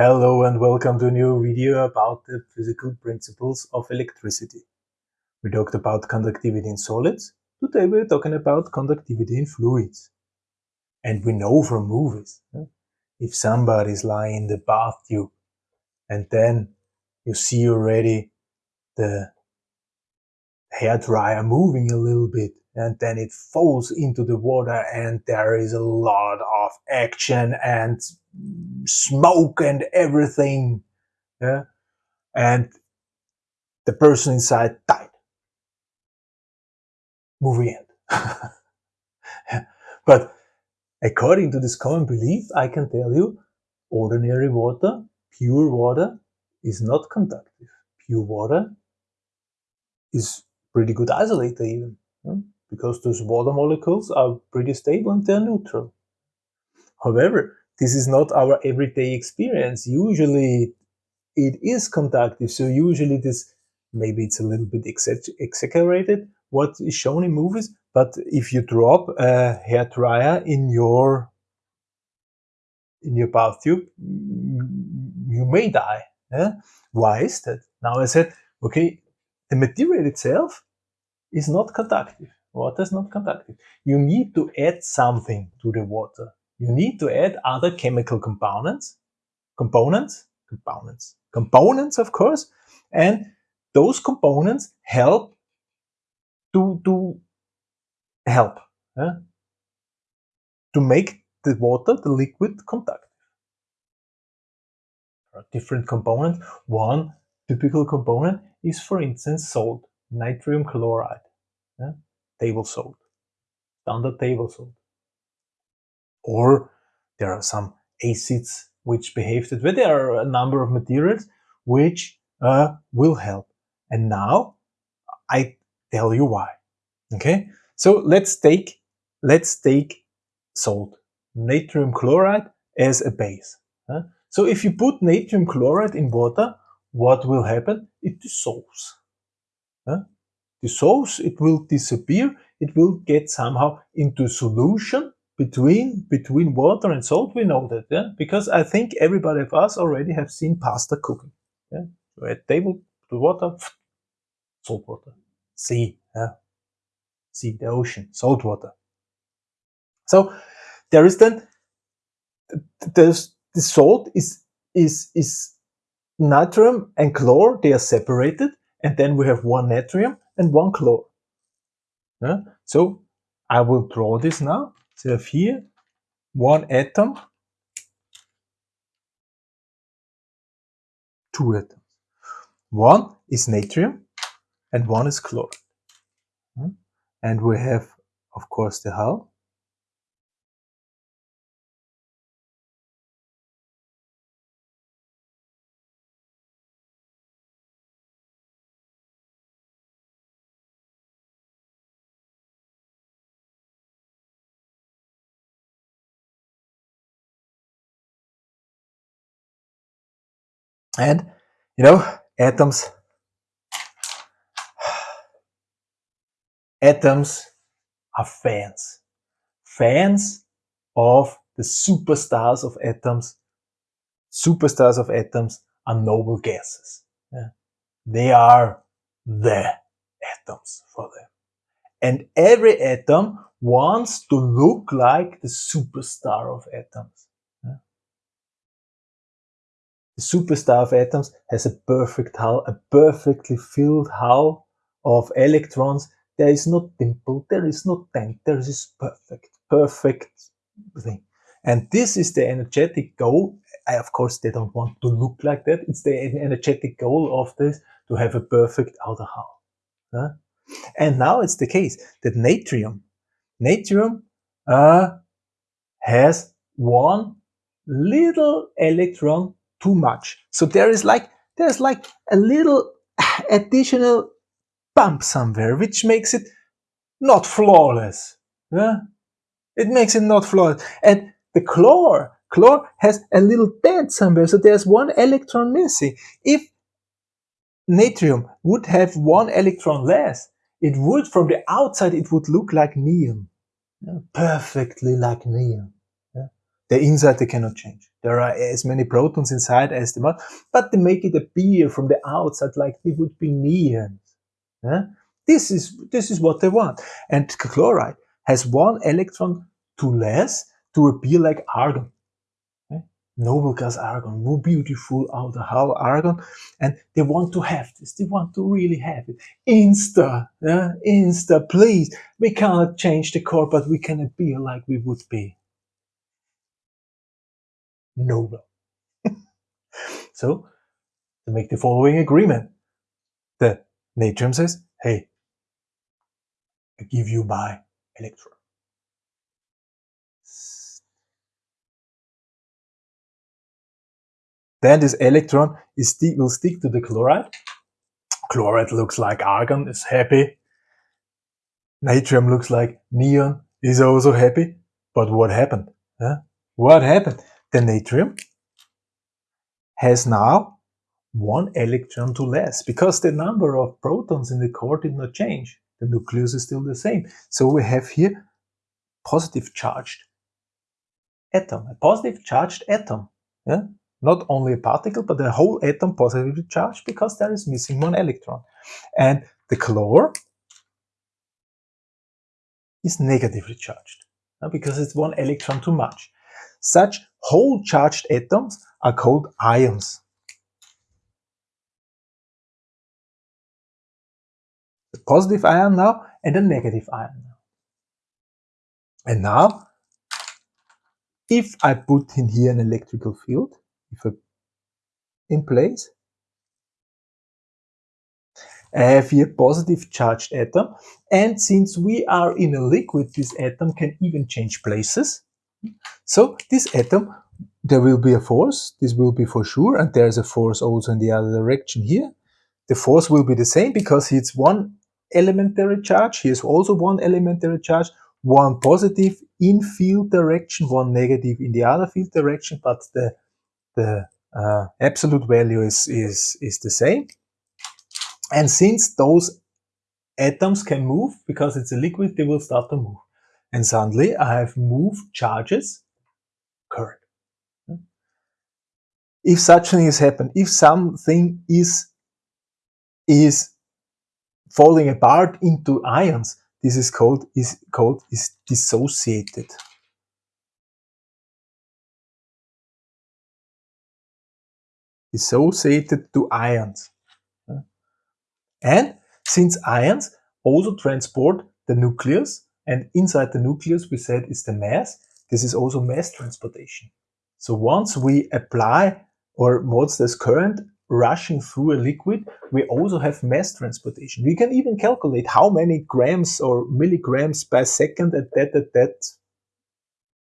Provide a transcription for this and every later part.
Hello and welcome to a new video about the physical principles of electricity. We talked about conductivity in solids, today we're talking about conductivity in fluids. And we know from movies, if somebody's lying in the bathtub and then you see already the hair dryer moving a little bit and then it falls into the water and there is a lot of action and smoke and everything. Yeah? And the person inside died. Movie end. but according to this common belief, I can tell you, ordinary water, pure water, is not conductive. Pure water is pretty good isolator even, yeah? Because those water molecules are pretty stable and they're neutral. However, this is not our everyday experience. Usually it is conductive. So usually this, maybe it's a little bit exaggerated, what is shown in movies. But if you drop a hair dryer in your in your bathtube, mm, you may die. Yeah? Why is that? Now I said, okay, the material itself is not conductive. Water is not conductive. You need to add something to the water you need to add other chemical components, components, components, components, of course, and those components help to, to help to make the water, the liquid, conductive. Different components. One typical component is, for instance, salt, natrium chloride? Table salt, standard table salt. Or there are some acids which behave that way. There are a number of materials which uh, will help. And now I tell you why. Okay, so let's take let's take salt, natrium chloride as a base. So if you put natrium chloride in water, what will happen? It dissolves. Dissolves, it will disappear, it will get somehow into solution between between water and salt. We know that yeah? Because i think everybody of us already have seen pasta cooking yeah? At table the water salt water. Sea yeah? Sea the ocean salt water. So there is then the salt is is is natrium and chlor they are separated and then we have one natrium and one chlor yeah? so i will draw this now so here one atom, two atoms. One is natrium and one is chloride. Hmm? And we have, of course, the hull. And, you know, atoms, atoms are fans. Fans of the superstars of atoms. Superstars of atoms are noble gases. Yeah. They are the atoms for them. And every atom wants to look like the superstar of atoms. The superstar of atoms has a perfect hull, a perfectly filled hull of electrons. There is no dimple, there is no dent, there is perfect, perfect thing. And this is the energetic goal. I, of course, they don't want to look like that. It's the energetic goal of this to have a perfect outer hull. Huh? And now it's the case that natrium, natrium uh, has one little electron too much. So there is like, there's like a little additional bump somewhere, which makes it not flawless. Yeah? It makes it not flawless. And the chlor, chlor has a little dent somewhere, so there's one electron missing. If natrium would have one electron less, it would, from the outside, it would look like neon. Perfectly like neon. The inside they cannot change. There are as many protons inside as the mass, but they make it appear from the outside like they would be neons. Yeah? This is this is what they want. And chloride has one electron too less to appear like argon. Noble gas argon, more beautiful out of how argon, and they want to have this. They want to really have it. Insta, yeah? Insta, please. We cannot change the core, but we can appear like we would be noble. so, to make the following agreement, the natrium says, hey, I give you my electron. Then this electron is will stick to the chloride. Chloride looks like argon, is happy. Natrium looks like neon, is also happy. But what happened? Huh? What happened? The natrium has now one electron to less because the number of protons in the core did not change. The nucleus is still the same. So we have here positive charged atom, a positive charged atom. Yeah? not only a particle, but the whole atom positively charged because there is missing one electron. And the chlor is negatively charged because it's one electron too much. Such whole charged atoms are called ions. The positive ion now and a negative ion. And now, if I put in here an electrical field, in place. I have here positive charged atom and since we are in a liquid this atom can even change places. So this atom there will be a force, this will be for sure and there's a force also in the other direction here. The force will be the same because it's one elementary charge, here's also one elementary charge, one positive in field direction, one negative in the other field direction, but the the uh, absolute value is, is, is the same. And since those atoms can move, because it's a liquid, they will start to move. And suddenly I have moved charges, current. If such thing has happened, if something is, is falling apart into ions, this is called, is called, is dissociated. dissociated to ions. And since ions also transport the nucleus, and inside the nucleus we said is the mass, this is also mass transportation. So once we apply or once there's current rushing through a liquid, we also have mass transportation. We can even calculate how many grams or milligrams per second at that, at that.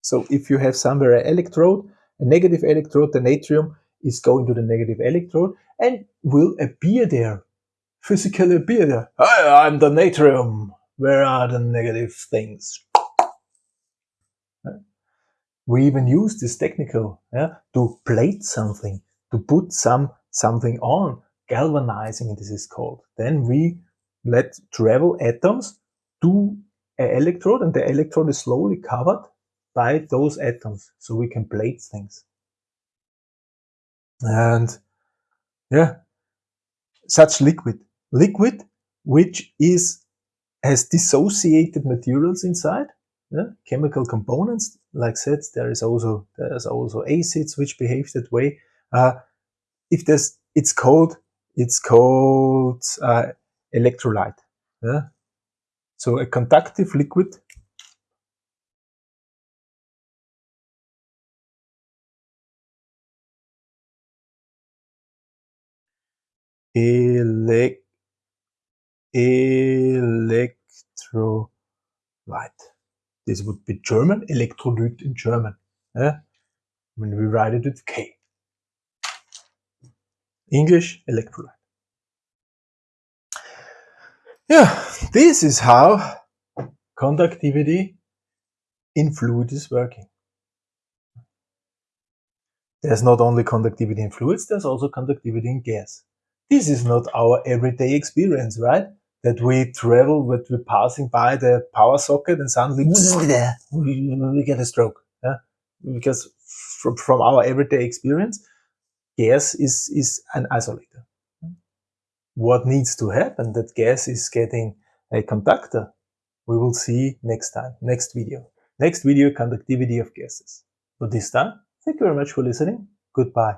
So if you have somewhere an electrode, a negative electrode, the natrium, is going to the negative electrode and will appear there, physically appear there. Hi, I'm the natrium. Where are the negative things? We even use this technical yeah, to plate something, to put some something on. Galvanizing this is called. Then we let travel atoms to an electrode and the electrode is slowly covered by those atoms so we can plate things. And yeah, such liquid. Liquid which is has dissociated materials inside, yeah? chemical components. Like said, there is also there's also acids which behave that way. Uh, if there's, it's called it's called uh, electrolyte. Yeah? So a conductive liquid elec electrolyte. This would be German, electrolyte in German. Eh? When we write it with K. English, electrolyte. Yeah, this is how conductivity in fluid is working. There's not only conductivity in fluids, there's also conductivity in gas. This is not our everyday experience, right? That we travel, that we're passing by the power socket and suddenly we, get a stroke. Yeah? because from, from our everyday experience, gas is, is an isolator. What needs to happen that gas is getting a conductor, we will see next time, next video. Next video, conductivity of gases. For this time, thank you very much for listening. Goodbye.